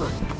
Huh.